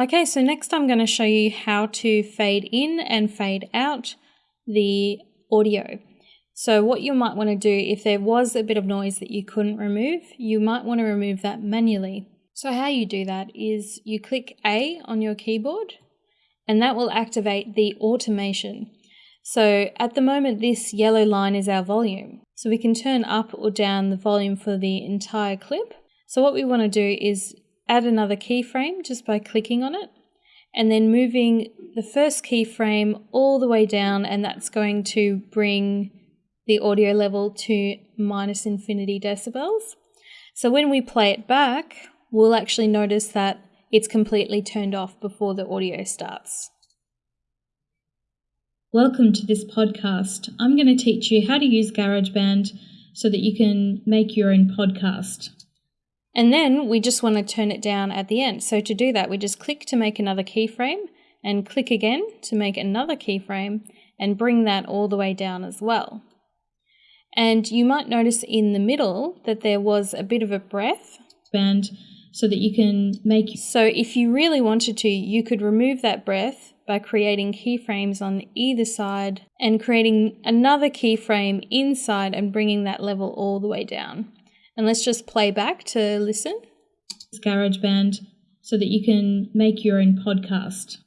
Okay, so next I'm going to show you how to fade in and fade out the audio. So what you might want to do if there was a bit of noise that you couldn't remove, you might want to remove that manually. So how you do that is you click A on your keyboard and that will activate the automation. So at the moment this yellow line is our volume. So we can turn up or down the volume for the entire clip. So what we want to do is add another keyframe just by clicking on it and then moving the first keyframe all the way down and that's going to bring the audio level to minus infinity decibels. So when we play it back, we'll actually notice that it's completely turned off before the audio starts. Welcome to this podcast. I'm going to teach you how to use GarageBand so that you can make your own podcast. And then we just want to turn it down at the end. So to do that, we just click to make another keyframe and click again to make another keyframe and bring that all the way down as well. And you might notice in the middle that there was a bit of a breath band so that you can make. So if you really wanted to, you could remove that breath by creating keyframes on either side and creating another keyframe inside and bringing that level all the way down. And let's just play back to listen. GarageBand so that you can make your own podcast.